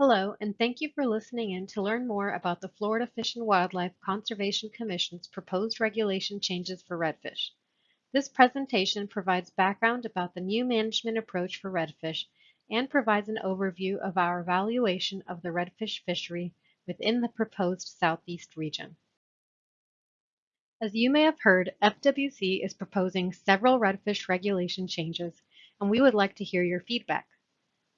Hello, and thank you for listening in to learn more about the Florida Fish and Wildlife Conservation Commission's proposed regulation changes for redfish. This presentation provides background about the new management approach for redfish and provides an overview of our evaluation of the redfish fishery within the proposed Southeast region. As you may have heard, FWC is proposing several redfish regulation changes, and we would like to hear your feedback.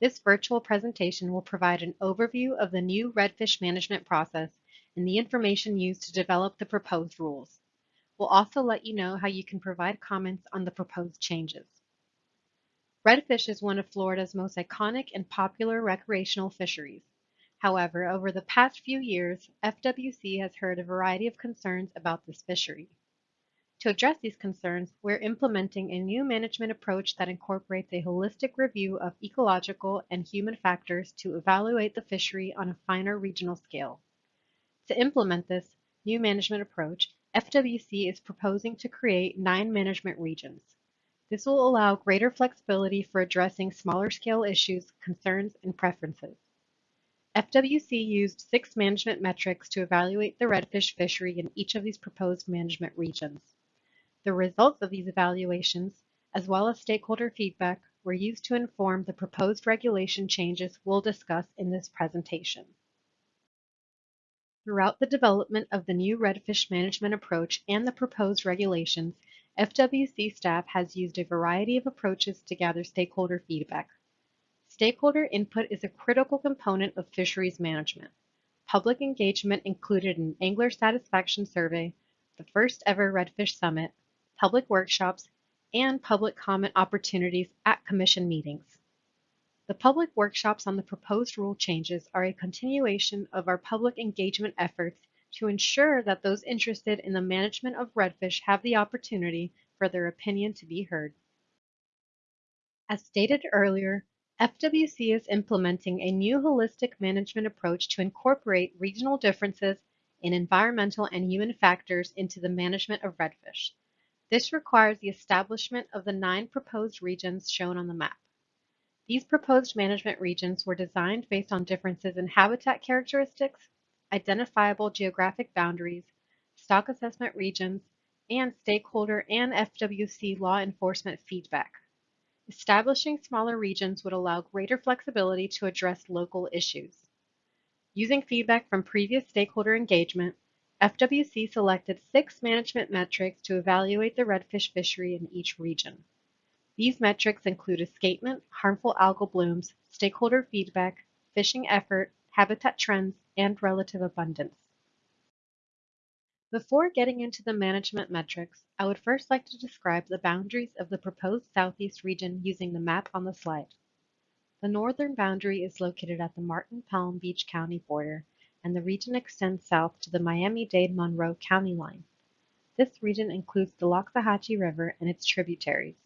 This virtual presentation will provide an overview of the new redfish management process and the information used to develop the proposed rules. We'll also let you know how you can provide comments on the proposed changes. Redfish is one of Florida's most iconic and popular recreational fisheries. However, over the past few years, FWC has heard a variety of concerns about this fishery. To address these concerns, we're implementing a new management approach that incorporates a holistic review of ecological and human factors to evaluate the fishery on a finer regional scale. To implement this new management approach, FWC is proposing to create nine management regions. This will allow greater flexibility for addressing smaller scale issues, concerns, and preferences. FWC used six management metrics to evaluate the redfish fishery in each of these proposed management regions. The results of these evaluations, as well as stakeholder feedback, were used to inform the proposed regulation changes we'll discuss in this presentation. Throughout the development of the new redfish management approach and the proposed regulations, FWC staff has used a variety of approaches to gather stakeholder feedback. Stakeholder input is a critical component of fisheries management. Public engagement included an angler satisfaction survey, the first ever Redfish Summit, public workshops, and public comment opportunities at Commission meetings. The public workshops on the proposed rule changes are a continuation of our public engagement efforts to ensure that those interested in the management of redfish have the opportunity for their opinion to be heard. As stated earlier, FWC is implementing a new holistic management approach to incorporate regional differences in environmental and human factors into the management of redfish. This requires the establishment of the nine proposed regions shown on the map. These proposed management regions were designed based on differences in habitat characteristics, identifiable geographic boundaries, stock assessment regions, and stakeholder and FWC law enforcement feedback. Establishing smaller regions would allow greater flexibility to address local issues. Using feedback from previous stakeholder engagement, FWC selected six management metrics to evaluate the redfish fishery in each region. These metrics include escapement, harmful algal blooms, stakeholder feedback, fishing effort, habitat trends, and relative abundance. Before getting into the management metrics, I would first like to describe the boundaries of the proposed Southeast region using the map on the slide. The northern boundary is located at the Martin Palm Beach County border and the region extends south to the Miami-Dade Monroe County line. This region includes the Loxahatchee River and its tributaries.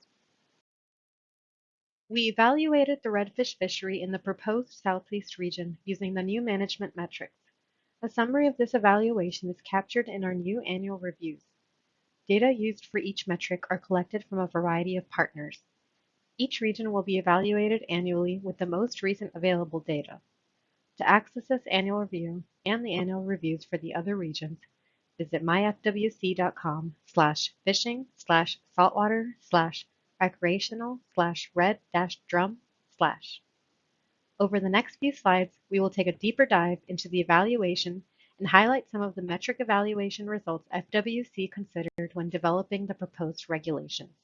We evaluated the redfish fishery in the proposed Southeast region using the new management metrics. A summary of this evaluation is captured in our new annual reviews. Data used for each metric are collected from a variety of partners. Each region will be evaluated annually with the most recent available data. To access this annual review and the annual reviews for the other regions, visit myfwc.com slash fishing slash saltwater slash recreational slash red dash drum slash. Over the next few slides, we will take a deeper dive into the evaluation and highlight some of the metric evaluation results FWC considered when developing the proposed regulations.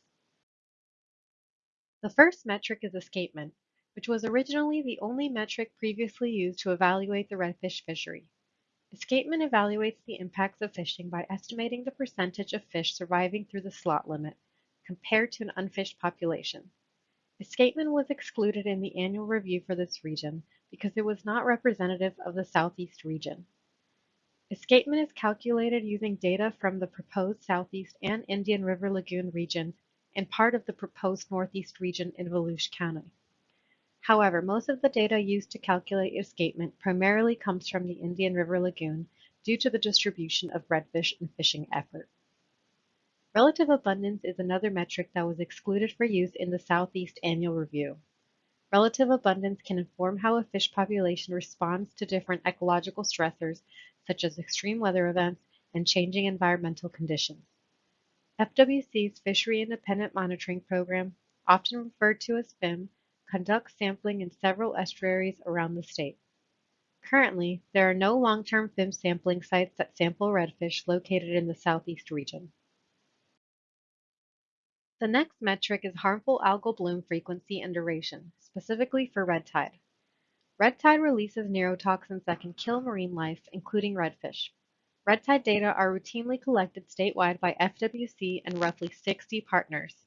The first metric is escapement, which was originally the only metric previously used to evaluate the redfish fishery. Escapement evaluates the impacts of fishing by estimating the percentage of fish surviving through the slot limit compared to an unfished population. Escapement was excluded in the annual review for this region because it was not representative of the Southeast region. Escapement is calculated using data from the proposed Southeast and Indian River Lagoon regions and part of the proposed Northeast region in Volusia County. However, most of the data used to calculate escapement primarily comes from the Indian River Lagoon due to the distribution of redfish and fishing effort. Relative abundance is another metric that was excluded for use in the Southeast Annual Review. Relative abundance can inform how a fish population responds to different ecological stressors such as extreme weather events and changing environmental conditions. FWC's Fishery Independent Monitoring Program, often referred to as FIM, conducts sampling in several estuaries around the state. Currently, there are no long-term FIM sampling sites that sample redfish located in the southeast region. The next metric is harmful algal bloom frequency and duration, specifically for red tide. Red tide releases neurotoxins that can kill marine life, including redfish. Red tide data are routinely collected statewide by FWC and roughly 60 partners.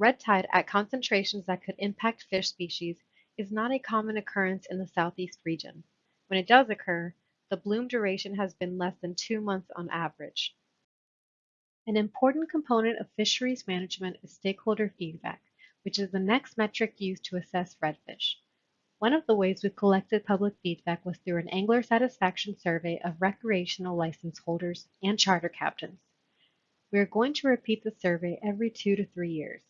Red tide at concentrations that could impact fish species is not a common occurrence in the southeast region. When it does occur, the bloom duration has been less than two months on average. An important component of fisheries management is stakeholder feedback, which is the next metric used to assess redfish. One of the ways we've collected public feedback was through an angler satisfaction survey of recreational license holders and charter captains. We are going to repeat the survey every two to three years.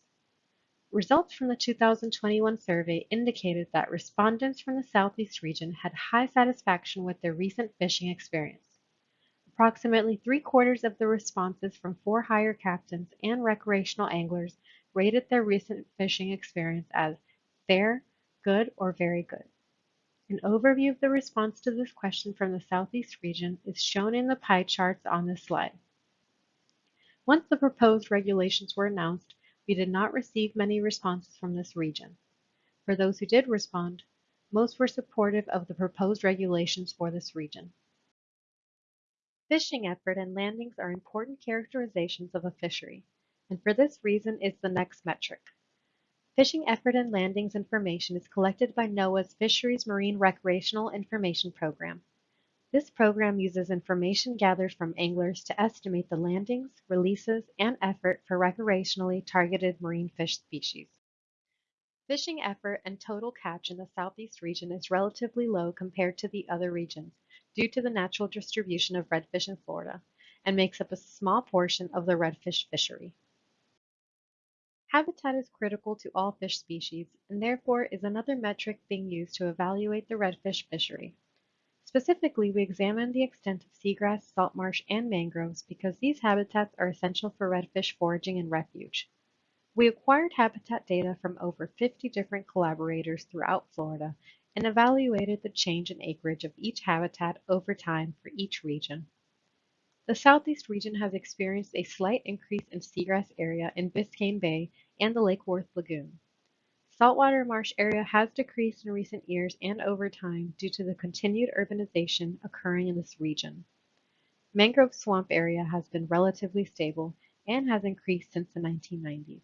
Results from the 2021 survey indicated that respondents from the Southeast region had high satisfaction with their recent fishing experience. Approximately three-quarters of the responses from for-hire captains and recreational anglers rated their recent fishing experience as fair, good, or very good. An overview of the response to this question from the Southeast region is shown in the pie charts on this slide. Once the proposed regulations were announced, we did not receive many responses from this region. For those who did respond, most were supportive of the proposed regulations for this region. Fishing effort and landings are important characterizations of a fishery, and for this reason is the next metric. Fishing effort and landings information is collected by NOAA's Fisheries Marine Recreational Information Program. This program uses information gathered from anglers to estimate the landings, releases, and effort for recreationally targeted marine fish species. Fishing effort and total catch in the southeast region is relatively low compared to the other regions, due to the natural distribution of redfish in Florida and makes up a small portion of the redfish fishery. Habitat is critical to all fish species and therefore is another metric being used to evaluate the redfish fishery. Specifically, we examined the extent of seagrass, salt marsh, and mangroves because these habitats are essential for redfish foraging and refuge. We acquired habitat data from over 50 different collaborators throughout Florida and evaluated the change in acreage of each habitat over time for each region. The Southeast region has experienced a slight increase in seagrass area in Biscayne Bay and the Lake Worth Lagoon. Saltwater marsh area has decreased in recent years and over time due to the continued urbanization occurring in this region. Mangrove swamp area has been relatively stable and has increased since the 1990s.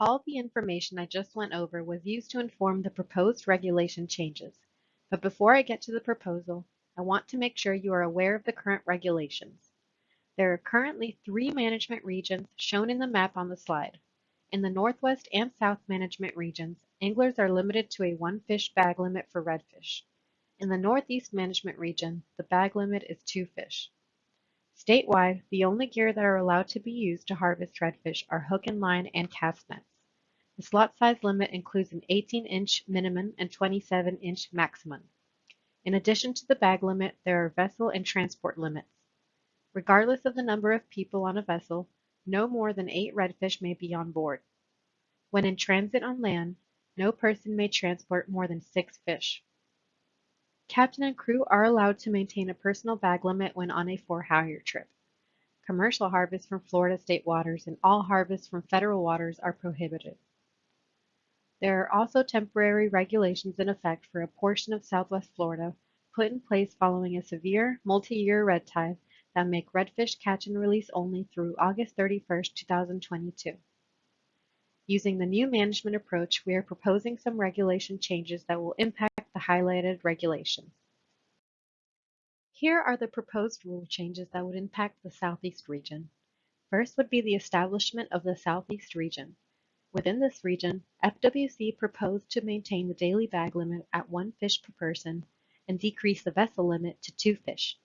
All the information I just went over was used to inform the proposed regulation changes. But before I get to the proposal, I want to make sure you are aware of the current regulations. There are currently three management regions shown in the map on the slide. In the Northwest and South management regions, anglers are limited to a one fish bag limit for redfish. In the Northeast management region, the bag limit is two fish. Statewide, the only gear that are allowed to be used to harvest redfish are hook and line and cast nets. The slot size limit includes an 18-inch minimum and 27-inch maximum. In addition to the bag limit, there are vessel and transport limits. Regardless of the number of people on a vessel, no more than eight redfish may be on board. When in transit on land, no person may transport more than six fish. Captain and crew are allowed to maintain a personal bag limit when on a for-hire trip. Commercial harvests from Florida state waters and all harvests from federal waters are prohibited. There are also temporary regulations in effect for a portion of southwest Florida put in place following a severe multi-year red tide that make redfish catch and release only through August 31, 2022. Using the new management approach, we are proposing some regulation changes that will impact the highlighted regulations. Here are the proposed rule changes that would impact the Southeast region. First would be the establishment of the Southeast region. Within this region, FWC proposed to maintain the daily bag limit at one fish per person and decrease the vessel limit to two fish.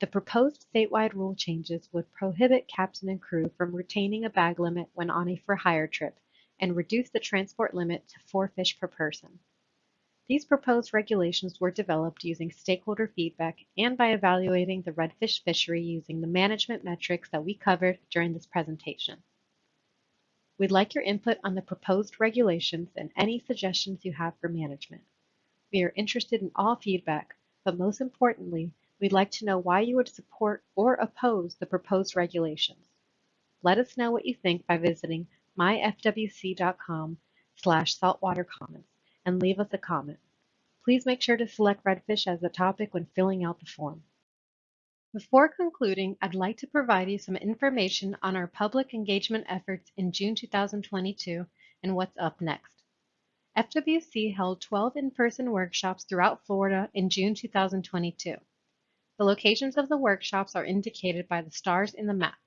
The proposed statewide rule changes would prohibit captain and crew from retaining a bag limit when on a for-hire trip and reduce the transport limit to four fish per person. These proposed regulations were developed using stakeholder feedback and by evaluating the redfish fishery using the management metrics that we covered during this presentation. We'd like your input on the proposed regulations and any suggestions you have for management. We are interested in all feedback, but most importantly, we'd like to know why you would support or oppose the proposed regulations. Let us know what you think by visiting myfwc.com slash saltwater comments and leave us a comment. Please make sure to select redfish as the topic when filling out the form. Before concluding, I'd like to provide you some information on our public engagement efforts in June 2022 and what's up next. FWC held 12 in-person workshops throughout Florida in June 2022. The locations of the workshops are indicated by the stars in the map.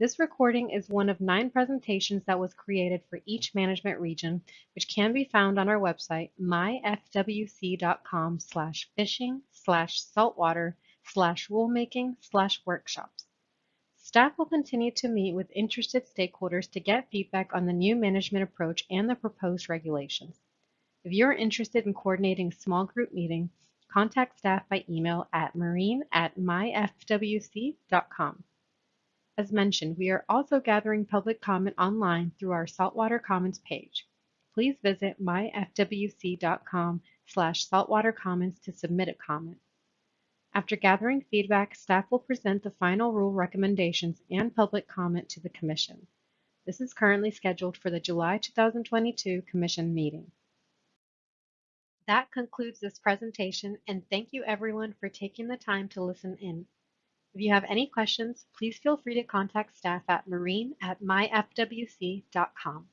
This recording is one of nine presentations that was created for each management region, which can be found on our website, myfwc.com slash fishing slash saltwater slash rulemaking slash workshops. Staff will continue to meet with interested stakeholders to get feedback on the new management approach and the proposed regulations. If you're interested in coordinating a small group meeting, contact staff by email at marine at myfwc.com. As mentioned, we are also gathering public comment online through our Saltwater Comments page. Please visit myfwc.com slash saltwater comments to submit a comment. After gathering feedback, staff will present the final rule recommendations and public comment to the Commission. This is currently scheduled for the July 2022 Commission meeting. That concludes this presentation and thank you everyone for taking the time to listen in. If you have any questions, please feel free to contact staff at marine at myfwc.com.